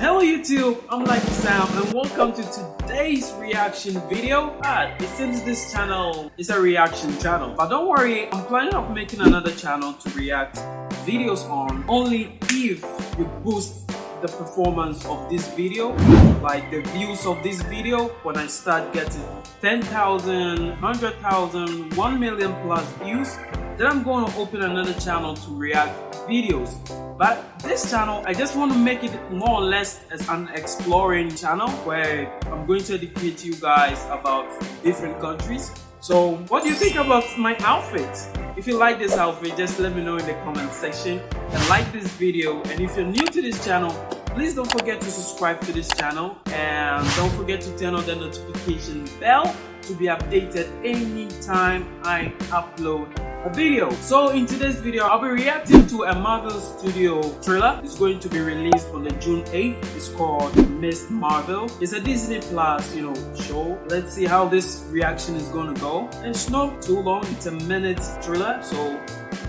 Hello YouTube, I'm Lucky Sam and welcome to today's reaction video. Ah, it seems this channel is a reaction channel, but don't worry, I'm planning on making another channel to react videos on only if you boost the performance of this video like the views of this video. When I start getting 10,000 100,000 1 million plus views then I'm going to open another channel to react videos. But this channel I just want to make it more or less as an exploring channel where I'm going to educate you guys about different countries. So what do you think about my outfit? If you like this outfit just let me know in the comment section and like this video. And if you're new to this channel please don't forget to subscribe to this channel and don't forget to turn on the notification bell to be updated anytime I upload video. So in today's video, I'll be reacting to a Marvel Studio trailer. It's going to be released on the June 8th. It's called Miss Marvel. It's a Disney Plus, you know, show. Let's see how this reaction is going to go. It's not too long. It's a minute trailer. So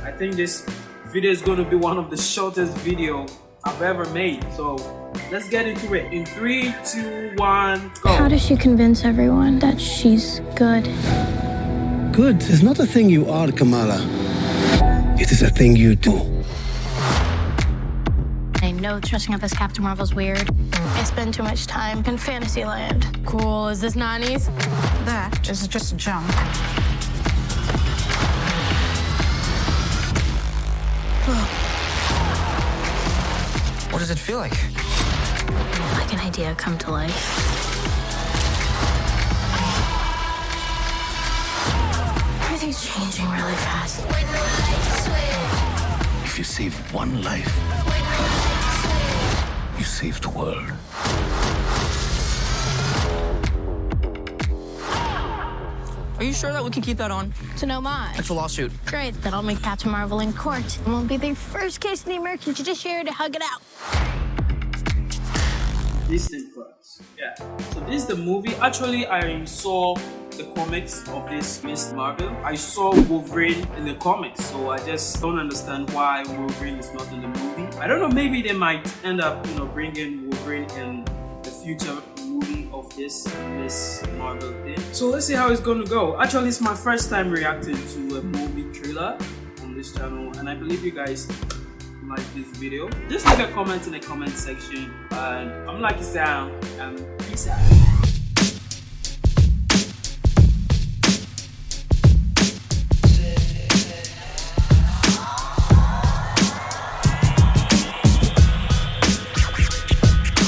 I think this video is going to be one of the shortest video I've ever made. So let's get into it. In three, two, one, go. How does she convince everyone that she's good? Good is not a thing you are, Kamala. It is a thing you do. I know dressing up as Captain Marvel's weird. I spend too much time in Fantasyland. Cool. Is this Nani's? That is just junk. What does it feel like? Like an idea come to life. Everything's changing really fast. If you save one life, you save the world. Are you sure that we can keep that on? To no mind. It's a lawsuit. Great, then I'll make Captain Marvel in court. It won't be the first case in the American judiciary to hug it out. Disney Yeah. So this is the movie. Actually, I saw the comics of this Miss Marvel. I saw Wolverine in the comics, so I just don't understand why Wolverine is not in the movie. I don't know. Maybe they might end up, you know, bringing Wolverine in the future movie of this Miss Marvel thing. So let's see how it's gonna go. Actually, it's my first time reacting to a movie trailer on this channel, and I believe you guys like this video. Just leave a comment in the comment section. And i'm lucky sam and peace out